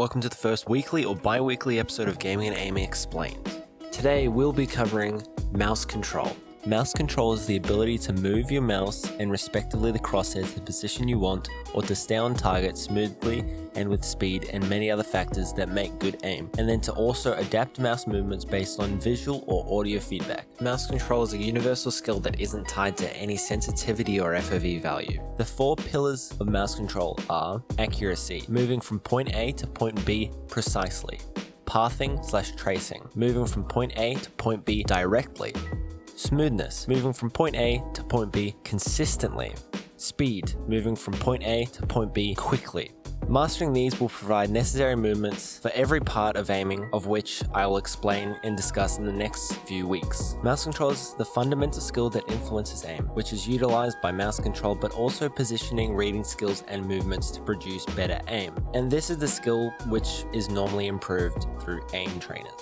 Welcome to the first weekly or bi weekly episode of Gaming and Aiming Explained. Today we'll be covering mouse control. Mouse control is the ability to move your mouse and respectively the crosshair to the position you want or to stay on target smoothly and with speed and many other factors that make good aim, and then to also adapt mouse movements based on visual or audio feedback. Mouse control is a universal skill that isn't tied to any sensitivity or FOV value. The four pillars of mouse control are accuracy, moving from point A to point B precisely, pathing slash tracing, moving from point A to point B directly, Smoothness, moving from point A to point B consistently. Speed, moving from point A to point B quickly. Mastering these will provide necessary movements for every part of aiming, of which I will explain and discuss in the next few weeks. Mouse control is the fundamental skill that influences aim, which is utilized by mouse control but also positioning, reading skills, and movements to produce better aim. And this is the skill which is normally improved through aim trainers.